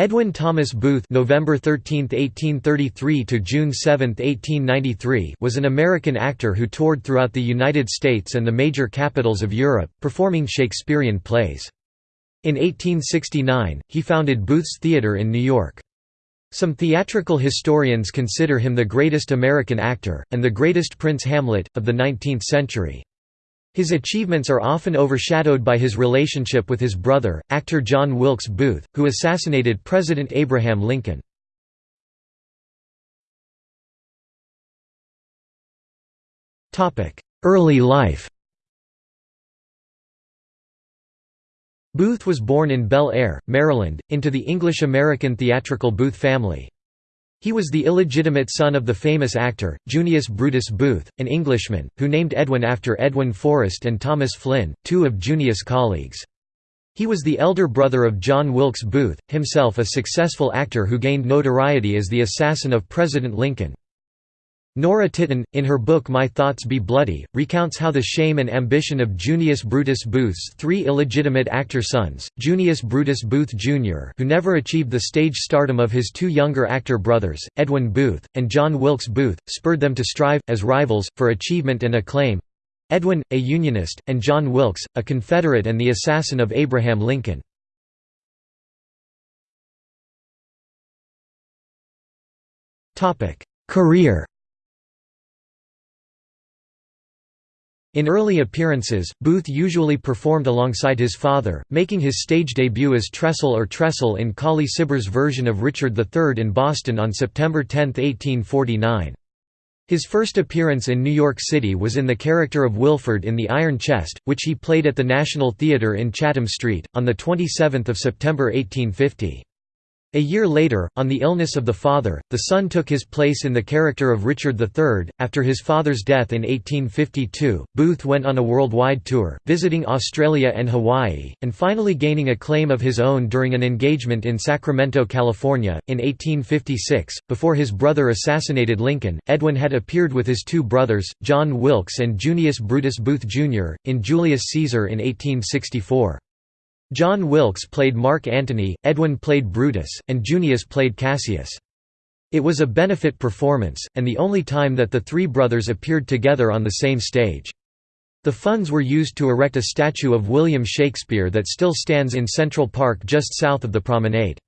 Edwin Thomas Booth November 13, 1833 to June 7, 1893 was an American actor who toured throughout the United States and the major capitals of Europe, performing Shakespearean plays. In 1869, he founded Booth's Theatre in New York. Some theatrical historians consider him the greatest American actor, and the greatest Prince Hamlet, of the 19th century. His achievements are often overshadowed by his relationship with his brother, actor John Wilkes Booth, who assassinated President Abraham Lincoln. Early life Booth was born in Bel Air, Maryland, into the English-American theatrical Booth family. He was the illegitimate son of the famous actor, Junius Brutus Booth, an Englishman, who named Edwin after Edwin Forrest and Thomas Flynn, two of Junius' colleagues. He was the elder brother of John Wilkes Booth, himself a successful actor who gained notoriety as the assassin of President Lincoln. Nora Titone, in her book My Thoughts Be Bloody, recounts how the shame and ambition of Junius Brutus Booth's three illegitimate actor sons, Junius Brutus Booth Jr. who never achieved the stage stardom of his two younger actor brothers, Edwin Booth, and John Wilkes Booth, spurred them to strive, as rivals, for achievement and acclaim—Edwin, a Unionist, and John Wilkes, a Confederate and the assassin of Abraham Lincoln. Career In early appearances, Booth usually performed alongside his father, making his stage debut as Tressel or Tressel in Colley Cibber's version of Richard III in Boston on September 10, 1849. His first appearance in New York City was in the character of Wilford in The Iron Chest, which he played at the National Theatre in Chatham Street, on 27 September 1850. A year later, on the illness of the father, the son took his place in the character of Richard III. After his father's death in 1852, Booth went on a worldwide tour, visiting Australia and Hawaii, and finally gaining a claim of his own during an engagement in Sacramento, California, in 1856. Before his brother assassinated Lincoln, Edwin had appeared with his two brothers, John Wilkes and Junius Brutus Booth Jr., in Julius Caesar in 1864. John Wilkes played Mark Antony, Edwin played Brutus, and Junius played Cassius. It was a benefit performance, and the only time that the three brothers appeared together on the same stage. The funds were used to erect a statue of William Shakespeare that still stands in Central Park just south of the promenade.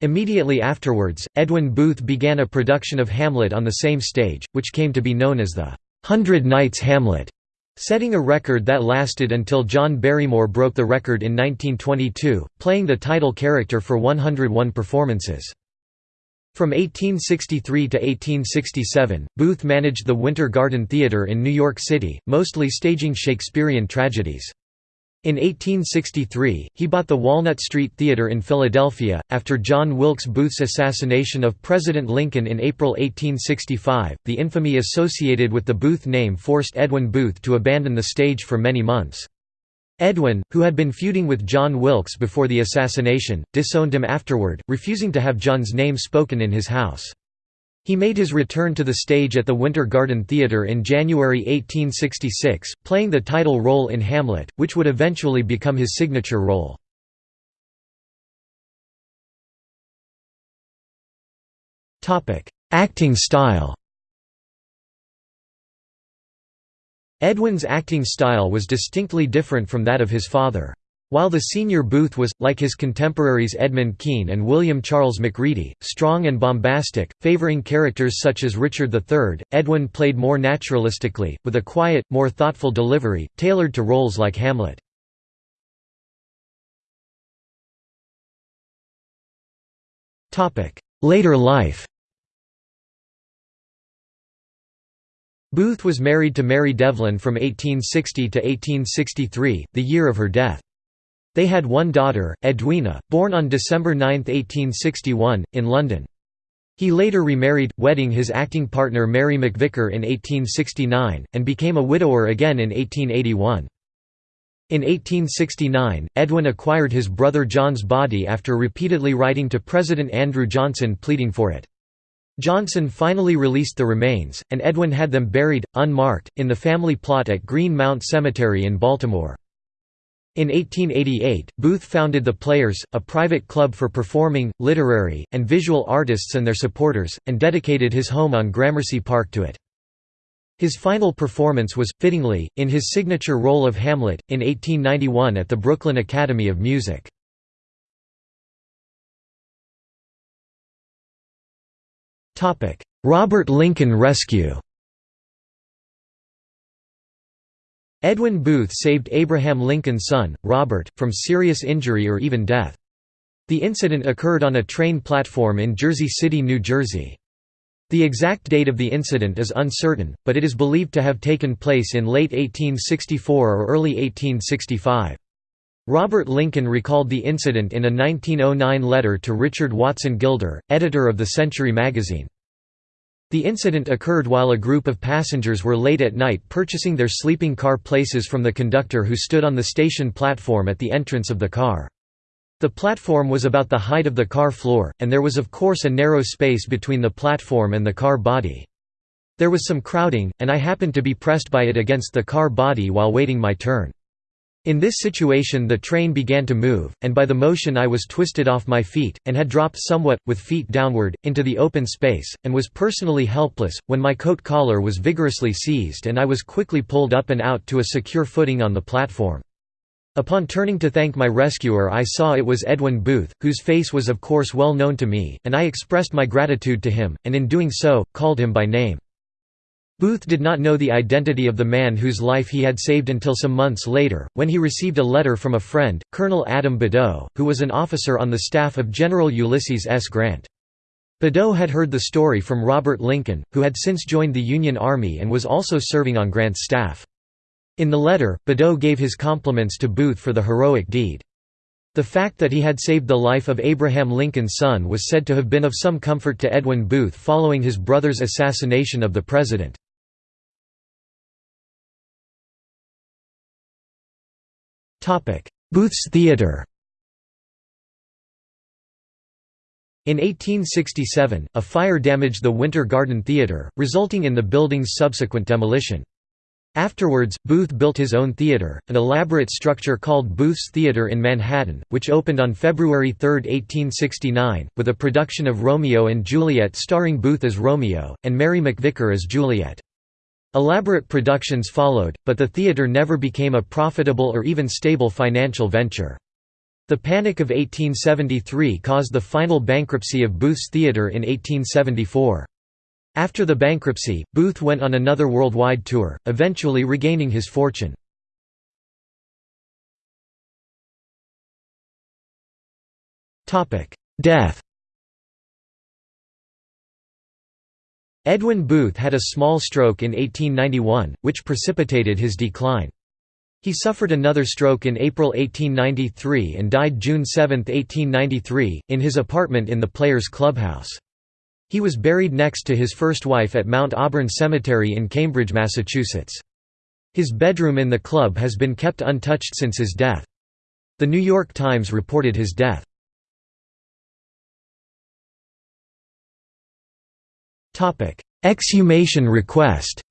Immediately afterwards, Edwin Booth began a production of Hamlet on the same stage, which came to be known as the Hundred Nights Hamlet setting a record that lasted until John Barrymore broke the record in 1922, playing the title character for 101 performances. From 1863 to 1867, Booth managed the Winter Garden Theatre in New York City, mostly staging Shakespearean tragedies. In 1863, he bought the Walnut Street Theatre in Philadelphia. After John Wilkes Booth's assassination of President Lincoln in April 1865, the infamy associated with the Booth name forced Edwin Booth to abandon the stage for many months. Edwin, who had been feuding with John Wilkes before the assassination, disowned him afterward, refusing to have John's name spoken in his house. He made his return to the stage at the Winter Garden Theatre in January 1866, playing the title role in Hamlet, which would eventually become his signature role. Acting style Edwin's acting style was distinctly different from that of his father. While the senior Booth was, like his contemporaries Edmund Kean and William Charles Macready, strong and bombastic, favoring characters such as Richard III, Edwin played more naturalistically, with a quiet, more thoughtful delivery, tailored to roles like Hamlet. Later life Booth was married to Mary Devlin from 1860 to 1863, the year of her death. They had one daughter, Edwina, born on December 9, 1861, in London. He later remarried, wedding his acting partner Mary McVicker in 1869, and became a widower again in 1881. In 1869, Edwin acquired his brother John's body after repeatedly writing to President Andrew Johnson pleading for it. Johnson finally released the remains, and Edwin had them buried, unmarked, in the family plot at Green Mount Cemetery in Baltimore. In 1888, Booth founded The Players, a private club for performing, literary, and visual artists and their supporters, and dedicated his home on Gramercy Park to it. His final performance was, fittingly, in his signature role of Hamlet, in 1891 at the Brooklyn Academy of Music. Robert Lincoln Rescue Edwin Booth saved Abraham Lincoln's son, Robert, from serious injury or even death. The incident occurred on a train platform in Jersey City, New Jersey. The exact date of the incident is uncertain, but it is believed to have taken place in late 1864 or early 1865. Robert Lincoln recalled the incident in a 1909 letter to Richard Watson Gilder, editor of the Century magazine. The incident occurred while a group of passengers were late at night purchasing their sleeping car places from the conductor who stood on the station platform at the entrance of the car. The platform was about the height of the car floor, and there was of course a narrow space between the platform and the car body. There was some crowding, and I happened to be pressed by it against the car body while waiting my turn. In this situation the train began to move, and by the motion I was twisted off my feet, and had dropped somewhat, with feet downward, into the open space, and was personally helpless, when my coat collar was vigorously seized and I was quickly pulled up and out to a secure footing on the platform. Upon turning to thank my rescuer I saw it was Edwin Booth, whose face was of course well known to me, and I expressed my gratitude to him, and in doing so, called him by name. Booth did not know the identity of the man whose life he had saved until some months later, when he received a letter from a friend, Colonel Adam Badeau, who was an officer on the staff of General Ulysses S. Grant. Badeau had heard the story from Robert Lincoln, who had since joined the Union Army and was also serving on Grant's staff. In the letter, Badeau gave his compliments to Booth for the heroic deed. The fact that he had saved the life of Abraham Lincoln's son was said to have been of some comfort to Edwin Booth following his brother's assassination of the president. Booth's Theatre In 1867, a fire damaged the Winter Garden Theatre, resulting in the building's subsequent demolition. Afterwards, Booth built his own theatre, an elaborate structure called Booth's Theatre in Manhattan, which opened on February 3, 1869, with a production of Romeo and Juliet starring Booth as Romeo, and Mary McVicker as Juliet. Elaborate productions followed, but the theatre never became a profitable or even stable financial venture. The Panic of 1873 caused the final bankruptcy of Booth's Theatre in 1874. After the bankruptcy, Booth went on another worldwide tour, eventually regaining his fortune. Death Edwin Booth had a small stroke in 1891, which precipitated his decline. He suffered another stroke in April 1893 and died June 7, 1893, in his apartment in the Players Clubhouse. He was buried next to his first wife at Mount Auburn Cemetery in Cambridge, Massachusetts. His bedroom in the club has been kept untouched since his death. The New York Times reported his death. Exhumation request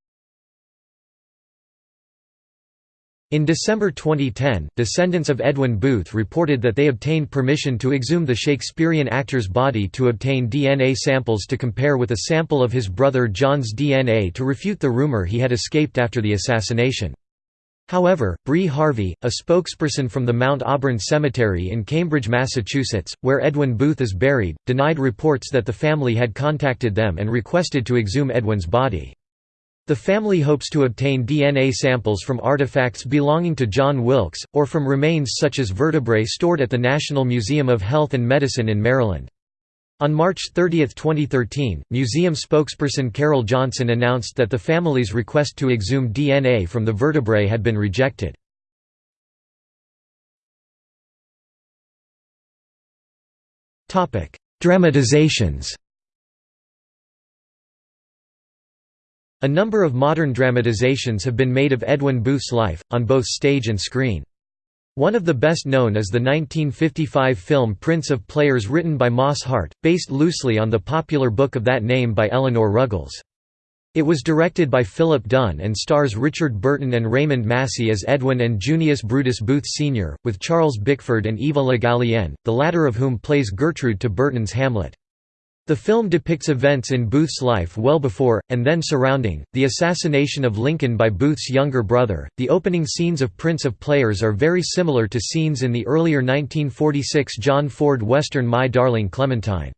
In December 2010, descendants of Edwin Booth reported that they obtained permission to exhume the Shakespearean actor's body to obtain DNA samples to compare with a sample of his brother John's DNA to refute the rumor he had escaped after the assassination. However, Bree Harvey, a spokesperson from the Mount Auburn Cemetery in Cambridge, Massachusetts, where Edwin Booth is buried, denied reports that the family had contacted them and requested to exhume Edwin's body. The family hopes to obtain DNA samples from artifacts belonging to John Wilkes, or from remains such as vertebrae stored at the National Museum of Health and Medicine in Maryland. On March 30, 2013, museum spokesperson Carol Johnson announced that the family's request to exhume DNA from the vertebrae had been rejected. Dramatizations A number of modern dramatizations have been made of Edwin Booth's life, on both stage and screen. One of the best known is the 1955 film Prince of Players written by Moss Hart, based loosely on the popular book of that name by Eleanor Ruggles. It was directed by Philip Dunne and stars Richard Burton and Raymond Massey as Edwin and Junius Brutus Booth Sr., with Charles Bickford and Eva Le Gallienne, the latter of whom plays Gertrude to Burton's Hamlet. The film depicts events in Booth's life well before, and then surrounding, the assassination of Lincoln by Booth's younger brother. The opening scenes of Prince of Players are very similar to scenes in the earlier 1946 John Ford western My Darling Clementine.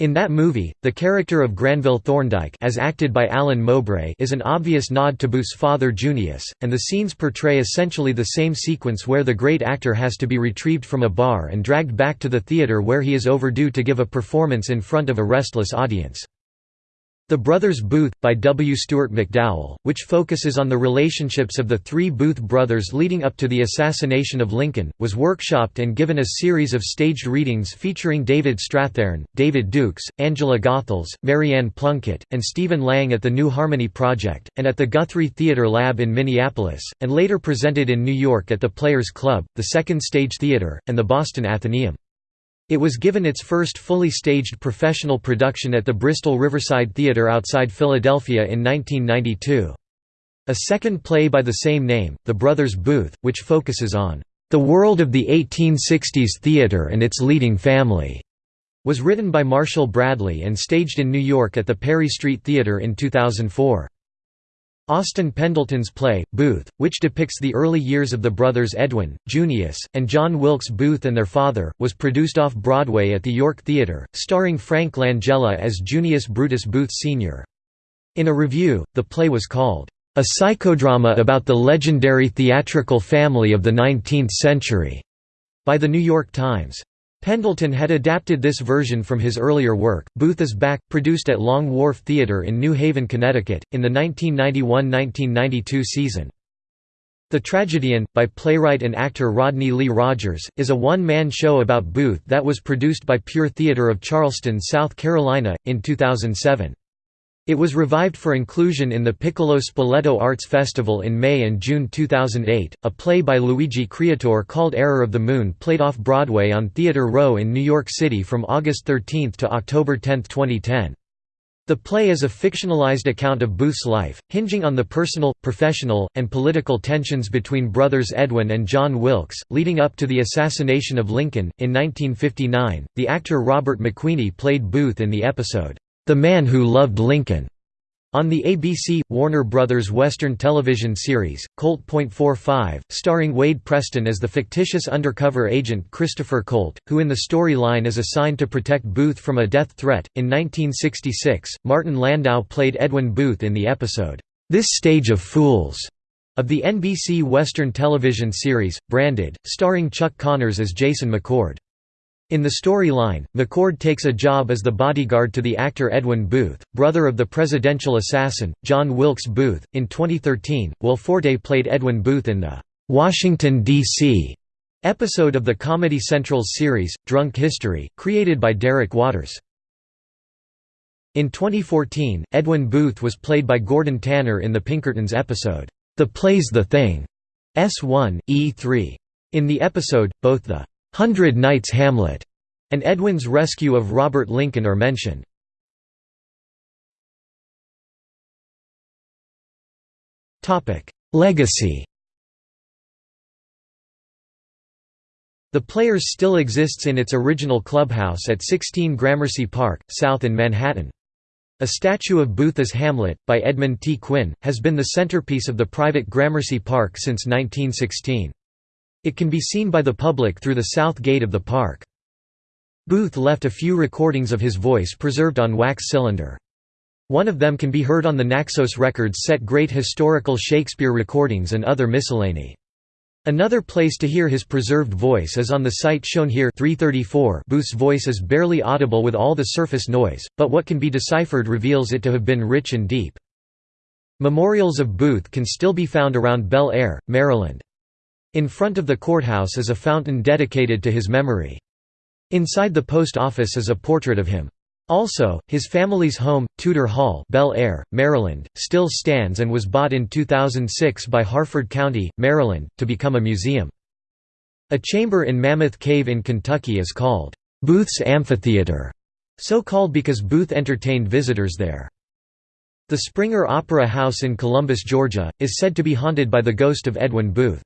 In that movie, the character of Granville Thorndyke as acted by Alan Mowbray is an obvious nod to Booth's father Junius, and the scenes portray essentially the same sequence where the great actor has to be retrieved from a bar and dragged back to the theatre where he is overdue to give a performance in front of a restless audience. The Brothers Booth, by W. Stewart McDowell, which focuses on the relationships of the three Booth brothers leading up to the assassination of Lincoln, was workshopped and given a series of staged readings featuring David Strathairn, David Dukes, Angela Goethals, Maryann Plunkett, and Stephen Lang at the New Harmony Project, and at the Guthrie Theatre Lab in Minneapolis, and later presented in New York at the Players Club, the Second Stage Theatre, and the Boston Atheneum. It was given its first fully staged professional production at the Bristol Riverside Theatre outside Philadelphia in 1992. A second play by the same name, The Brothers Booth, which focuses on the world of the 1860s theatre and its leading family, was written by Marshall Bradley and staged in New York at the Perry Street Theatre in 2004. Austin Pendleton's play, Booth, which depicts the early years of the brothers Edwin, Junius, and John Wilkes Booth and their father, was produced off-Broadway at the York Theatre, starring Frank Langella as Junius Brutus Booth Sr. In a review, the play was called, "...a psychodrama about the legendary theatrical family of the 19th century," by The New York Times. Pendleton had adapted this version from his earlier work, Booth is Back, produced at Long Wharf Theatre in New Haven, Connecticut, in the 1991–1992 season. The Tragedian, by playwright and actor Rodney Lee Rogers, is a one-man show about Booth that was produced by Pure Theatre of Charleston, South Carolina, in 2007. It was revived for inclusion in the Piccolo Spoleto Arts Festival in May and June 2008. A play by Luigi Creatore called Error of the Moon played off Broadway on Theatre Row in New York City from August 13 to October 10, 2010. The play is a fictionalized account of Booth's life, hinging on the personal, professional, and political tensions between brothers Edwin and John Wilkes, leading up to the assassination of Lincoln. In 1959, the actor Robert McQueeney played Booth in the episode, the Man Who Loved Lincoln. On the ABC, Warner Brothers Western television series, Colt .45, starring Wade Preston as the fictitious undercover agent Christopher Colt, who in the storyline is assigned to protect Booth from a death threat. In 1966, Martin Landau played Edwin Booth in the episode, This Stage of Fools, of the NBC Western television series, Branded, starring Chuck Connors as Jason McCord. In the storyline, McCord takes a job as the bodyguard to the actor Edwin Booth, brother of the presidential assassin, John Wilkes Booth. In 2013, Will Forte played Edwin Booth in the Washington, D.C. episode of the Comedy Central's series, Drunk History, created by Derek Waters. In 2014, Edwin Booth was played by Gordon Tanner in the Pinkertons episode, The Play's the Thing, S1, E3. In the episode, both the Hundred Nights Hamlet, and Edwin's rescue of Robert Lincoln are mentioned. Legacy The Players still exists in its original clubhouse at 16 Gramercy Park, south in Manhattan. A statue of Booth as Hamlet, by Edmund T. Quinn, has been the centerpiece of the private Gramercy Park since 1916. It can be seen by the public through the south gate of the park. Booth left a few recordings of his voice preserved on wax cylinder. One of them can be heard on the Naxos Records set Great Historical Shakespeare Recordings and other miscellany. Another place to hear his preserved voice is on the site shown here 334 Booth's voice is barely audible with all the surface noise, but what can be deciphered reveals it to have been rich and deep. Memorials of Booth can still be found around Bel Air, Maryland. In front of the courthouse is a fountain dedicated to his memory. Inside the post office is a portrait of him. Also, his family's home, Tudor Hall Bel Air, Maryland, still stands and was bought in 2006 by Harford County, Maryland, to become a museum. A chamber in Mammoth Cave in Kentucky is called, "'Booth's Amphitheater", so called because Booth entertained visitors there. The Springer Opera House in Columbus, Georgia, is said to be haunted by the ghost of Edwin Booth.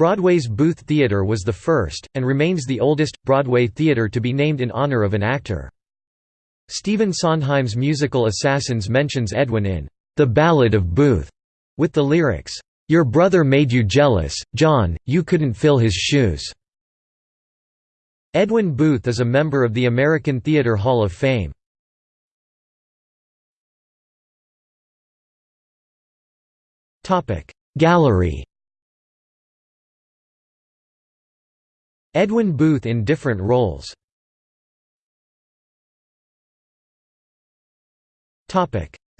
Broadway's Booth Theatre was the first, and remains the oldest, Broadway theatre to be named in honor of an actor. Stephen Sondheim's musical Assassins mentions Edwin in The Ballad of Booth, with the lyrics, "'Your brother made you jealous, John, you couldn't fill his shoes'". Edwin Booth is a member of the American Theatre Hall of Fame. Gallery Edwin Booth in different roles.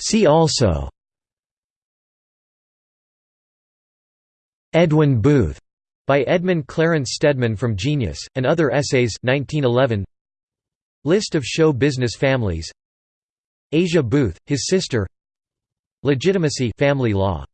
See also. Edwin Booth by Edmund Clarence Stedman from Genius, and Other Essays 1911. List of show business families. Asia Booth, his sister. Legitimacy family law